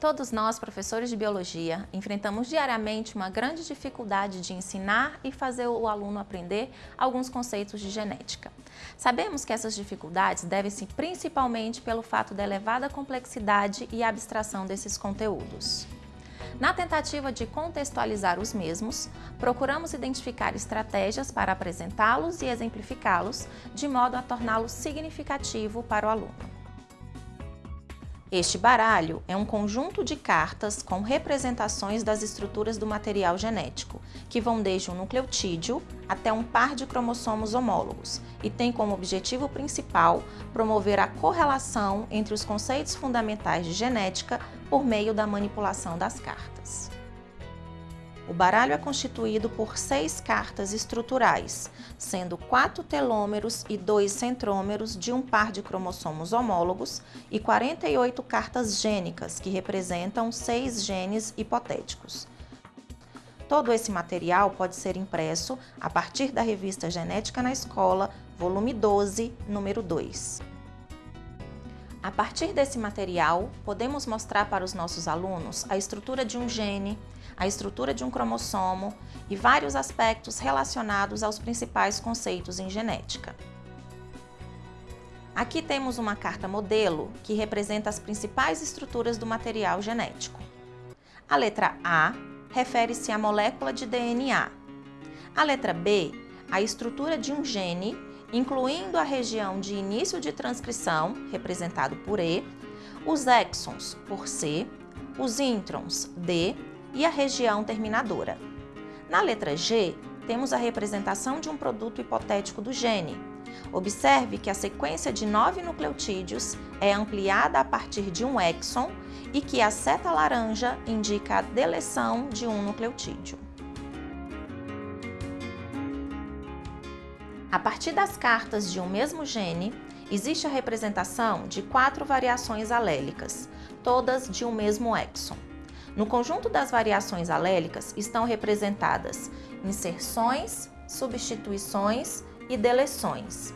Todos nós, professores de biologia, enfrentamos diariamente uma grande dificuldade de ensinar e fazer o aluno aprender alguns conceitos de genética. Sabemos que essas dificuldades devem-se principalmente pelo fato da elevada complexidade e abstração desses conteúdos. Na tentativa de contextualizar os mesmos, procuramos identificar estratégias para apresentá-los e exemplificá-los, de modo a torná-los significativo para o aluno. Este baralho é um conjunto de cartas com representações das estruturas do material genético, que vão desde um nucleotídeo até um par de cromossomos homólogos e tem como objetivo principal promover a correlação entre os conceitos fundamentais de genética por meio da manipulação das cartas. O baralho é constituído por seis cartas estruturais, sendo quatro telômeros e dois centrômeros de um par de cromossomos homólogos e 48 cartas gênicas, que representam seis genes hipotéticos. Todo esse material pode ser impresso a partir da revista Genética na Escola, volume 12, número 2. A partir desse material, podemos mostrar para os nossos alunos a estrutura de um gene, a estrutura de um cromossomo e vários aspectos relacionados aos principais conceitos em genética. Aqui temos uma carta modelo que representa as principais estruturas do material genético. A letra A refere-se à molécula de DNA. A letra B, a estrutura de um gene incluindo a região de início de transcrição, representado por E, os exons, por C, os introns, D, e a região terminadora. Na letra G, temos a representação de um produto hipotético do gene. Observe que a sequência de nove nucleotídeos é ampliada a partir de um exon e que a seta laranja indica a deleção de um nucleotídeo. A partir das cartas de um mesmo gene, existe a representação de quatro variações alélicas, todas de um mesmo exon. No conjunto das variações alélicas estão representadas inserções, substituições e deleções.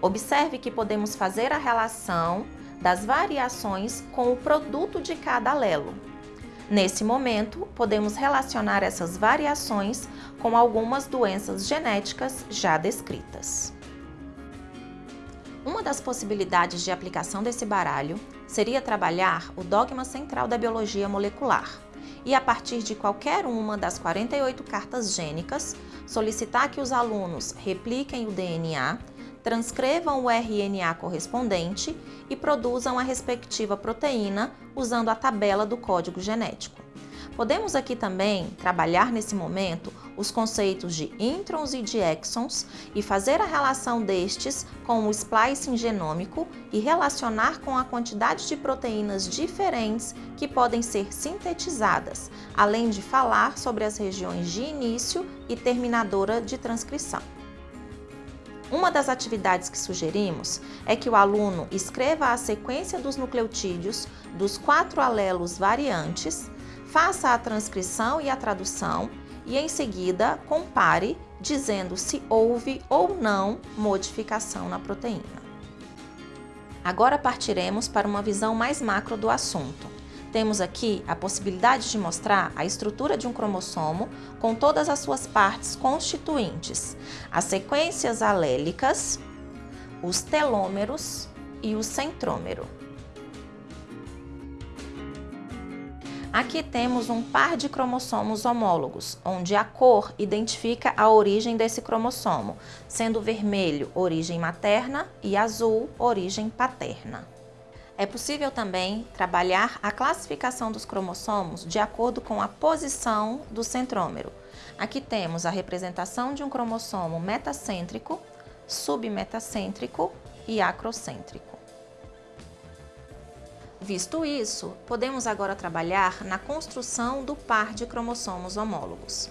Observe que podemos fazer a relação das variações com o produto de cada alelo. Nesse momento, podemos relacionar essas variações com algumas doenças genéticas já descritas. Uma das possibilidades de aplicação desse baralho seria trabalhar o dogma central da biologia molecular e, a partir de qualquer uma das 48 cartas gênicas, solicitar que os alunos repliquem o DNA transcrevam o RNA correspondente e produzam a respectiva proteína usando a tabela do código genético. Podemos aqui também trabalhar nesse momento os conceitos de introns e de exons e fazer a relação destes com o splicing genômico e relacionar com a quantidade de proteínas diferentes que podem ser sintetizadas, além de falar sobre as regiões de início e terminadora de transcrição. Uma das atividades que sugerimos é que o aluno escreva a sequência dos nucleotídeos dos quatro alelos variantes, faça a transcrição e a tradução e, em seguida, compare dizendo se houve ou não modificação na proteína. Agora partiremos para uma visão mais macro do assunto temos aqui a possibilidade de mostrar a estrutura de um cromossomo com todas as suas partes constituintes, as sequências alélicas, os telômeros e o centrômero. Aqui temos um par de cromossomos homólogos, onde a cor identifica a origem desse cromossomo, sendo vermelho origem materna e azul origem paterna. É possível também trabalhar a classificação dos cromossomos de acordo com a posição do centrômero. Aqui temos a representação de um cromossomo metacêntrico, submetacêntrico e acrocêntrico. Visto isso, podemos agora trabalhar na construção do par de cromossomos homólogos.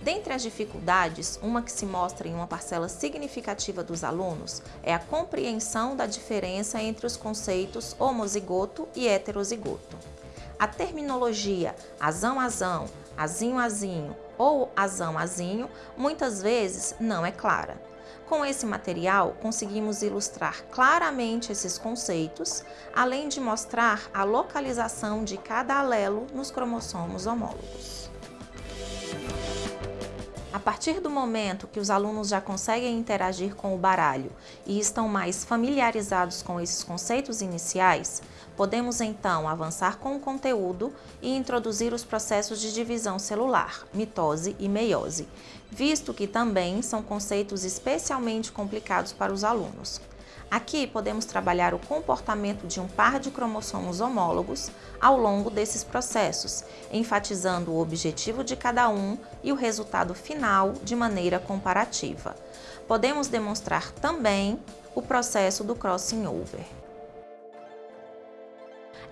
Dentre as dificuldades, uma que se mostra em uma parcela significativa dos alunos é a compreensão da diferença entre os conceitos homozigoto e heterozigoto. A terminologia azão-azão, azinho-azinho ou azão-azinho muitas vezes não é clara. Com esse material, conseguimos ilustrar claramente esses conceitos, além de mostrar a localização de cada alelo nos cromossomos homólogos. A partir do momento que os alunos já conseguem interagir com o baralho e estão mais familiarizados com esses conceitos iniciais, podemos então avançar com o conteúdo e introduzir os processos de divisão celular, mitose e meiose, visto que também são conceitos especialmente complicados para os alunos. Aqui podemos trabalhar o comportamento de um par de cromossomos homólogos ao longo desses processos, enfatizando o objetivo de cada um e o resultado final de maneira comparativa. Podemos demonstrar também o processo do crossing over.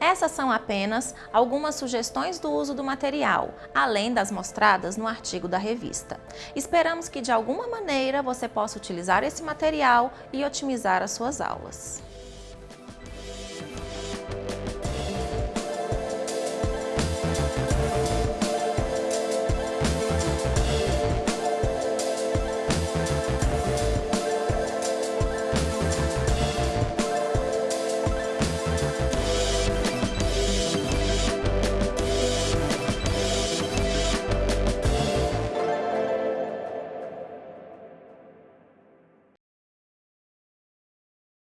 Essas são apenas algumas sugestões do uso do material, além das mostradas no artigo da revista. Esperamos que de alguma maneira você possa utilizar esse material e otimizar as suas aulas.